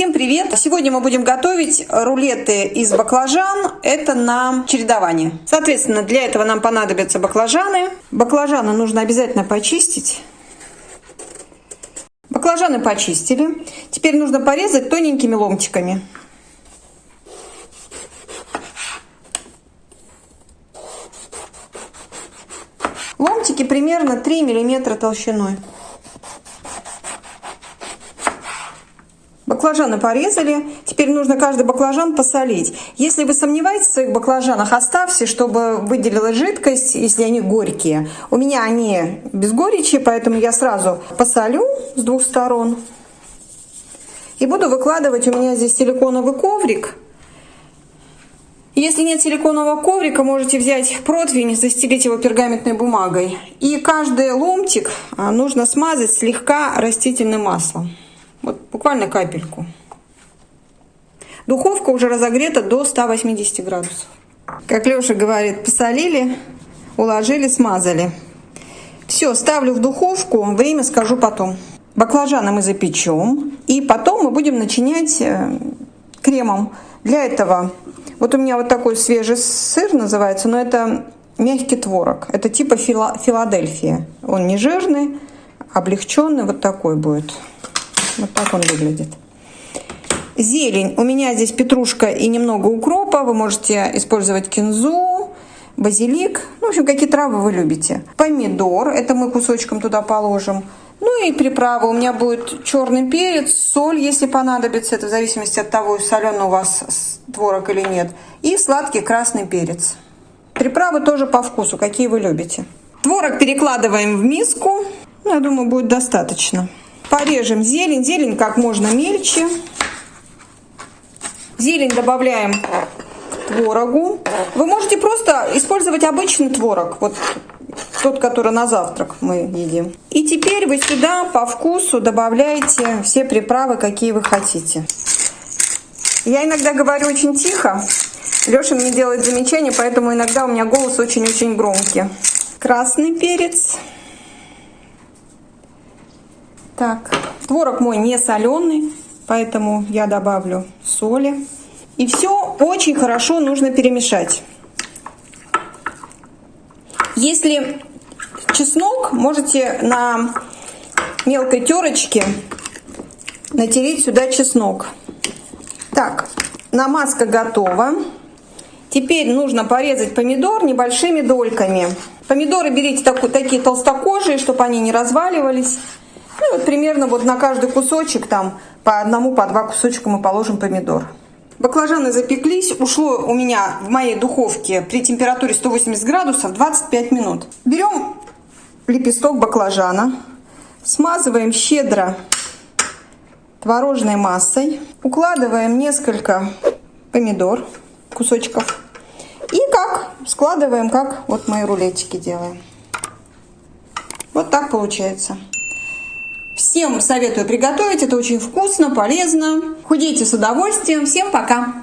Всем привет! Сегодня мы будем готовить рулеты из баклажан. Это на чередование. Соответственно, для этого нам понадобятся баклажаны. Баклажаны нужно обязательно почистить. Баклажаны почистили. Теперь нужно порезать тоненькими ломтиками. Ломтики примерно 3 миллиметра толщиной. Баклажаны порезали. Теперь нужно каждый баклажан посолить. Если вы сомневаетесь в своих баклажанах, оставьте, чтобы выделилась жидкость, если они горькие. У меня они без горечи, поэтому я сразу посолю с двух сторон. И буду выкладывать, у меня здесь силиконовый коврик. Если нет силиконового коврика, можете взять противень, застелить его пергаментной бумагой. И каждый ломтик а, нужно смазать слегка растительным маслом. Вот буквально капельку. Духовка уже разогрета до 180 градусов. Как Леша говорит, посолили, уложили, смазали. Все, ставлю в духовку, время скажу потом. Баклажаны мы запечем, и потом мы будем начинять э, кремом. Для этого, вот у меня вот такой свежий сыр называется, но это мягкий творог. Это типа Филадельфия. Он не жирный, облегченный, вот такой будет. Вот так он выглядит. Зелень. У меня здесь петрушка и немного укропа. Вы можете использовать кинзу, базилик. Ну, в общем, какие травы вы любите. Помидор. Это мы кусочком туда положим. Ну и приправы. У меня будет черный перец, соль, если понадобится. Это в зависимости от того, соленый у вас творог или нет. И сладкий красный перец. Приправы тоже по вкусу, какие вы любите. Творог перекладываем в миску. Ну, я думаю, будет достаточно. Порежем зелень. Зелень как можно мельче. Зелень добавляем к творогу. Вы можете просто использовать обычный творог. Вот тот, который на завтрак мы едим. И теперь вы сюда по вкусу добавляете все приправы, какие вы хотите. Я иногда говорю очень тихо. Леша мне делает замечания, поэтому иногда у меня голос очень-очень громкий. Красный перец. Так, творог мой не соленый, поэтому я добавлю соли. И все очень хорошо нужно перемешать. Если чеснок, можете на мелкой терочке натереть сюда чеснок. Так, намазка готова. Теперь нужно порезать помидор небольшими дольками. Помидоры берите такие толстокожие, чтобы они не разваливались. Ну, вот примерно вот на каждый кусочек там по одному, по два кусочка мы положим помидор. Баклажаны запеклись. Ушло у меня в моей духовке при температуре 180 градусов 25 минут. Берем лепесток баклажана, смазываем щедро творожной массой, укладываем несколько помидор, кусочков. И как складываем, как вот мои рулетики делаем. Вот так получается. Всем советую приготовить, это очень вкусно, полезно. Худейте с удовольствием. Всем пока!